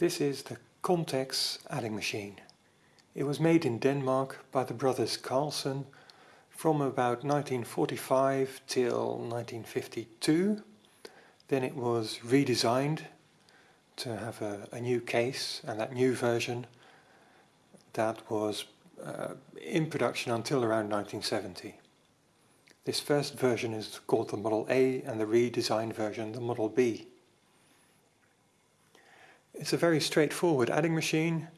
This is the Contex adding machine. It was made in Denmark by the brothers Carlsen from about 1945 till 1952. Then it was redesigned to have a, a new case and that new version that was uh, in production until around 1970. This first version is called the Model A and the redesigned version the Model B. It's a very straightforward adding machine.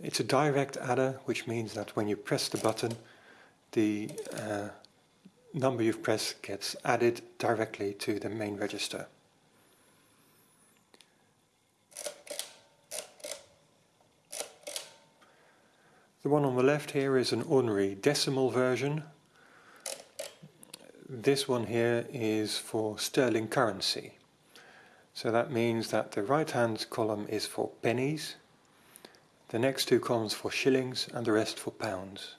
It's a direct adder, which means that when you press the button, the uh, number you've pressed gets added directly to the main register. The one on the left here is an ordinary decimal version. This one here is for sterling currency. So that means that the right hand column is for pennies, the next two columns for shillings and the rest for pounds.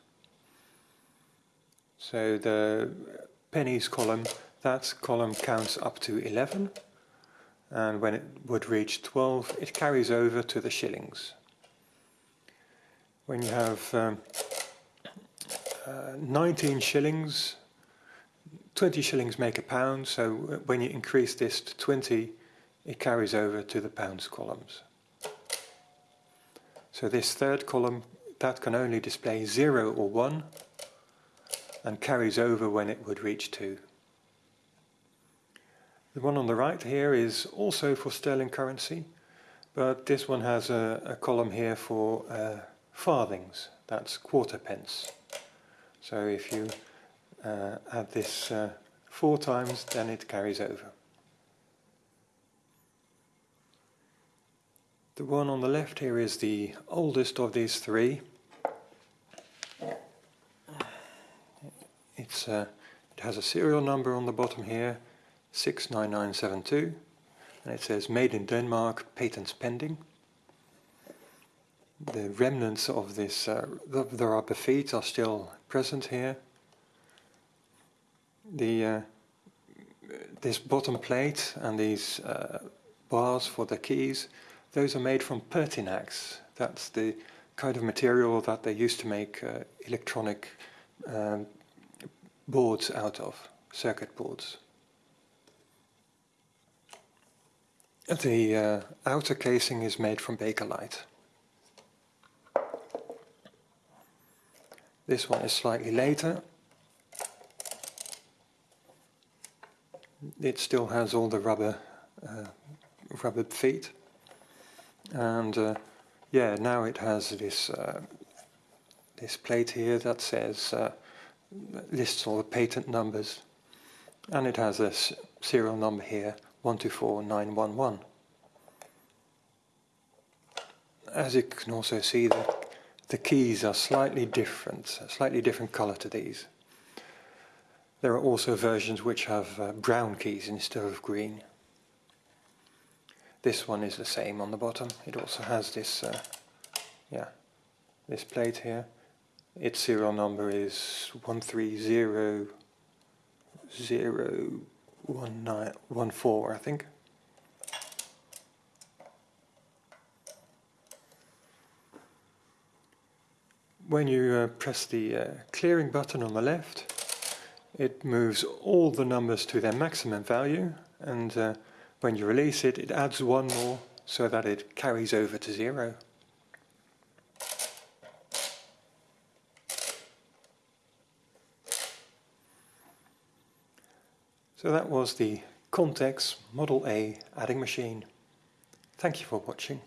So the pennies column, that column counts up to 11 and when it would reach 12 it carries over to the shillings. When you have um, uh, 19 shillings, 20 shillings make a pound, so when you increase this to 20 it carries over to the pounds columns. So this third column, that can only display 0 or 1 and carries over when it would reach 2. The one on the right here is also for sterling currency, but this one has a, a column here for uh, farthings, that's quarter pence. So if you uh, add this uh, four times, then it carries over. The one on the left here is the oldest of these three. It's uh, it has a serial number on the bottom here, 69972, and it says made in Denmark, patents pending. The remnants of this, uh, the, the rubber feet are still present here. The uh, this bottom plate and these uh, bars for the keys those are made from Pertinax. That's the kind of material that they used to make uh, electronic um, boards out of, circuit boards. The uh, outer casing is made from Bakelite. This one is slightly later. It still has all the rubber, uh, rubber feet and uh, yeah now it has this uh, this plate here that says uh, lists all the patent numbers. And it has a serial number here 124911 as you can also see the, the keys are slightly different slightly different color to these. There are also versions which have uh, brown keys instead of green this one is the same on the bottom. It also has this, uh, yeah, this plate here. Its serial number is one three zero zero one nine one four, I think. When you uh, press the uh, clearing button on the left, it moves all the numbers to their maximum value and uh, when you release it, it adds one more so that it carries over to zero. So that was the Contex Model A adding machine. Thank you for watching.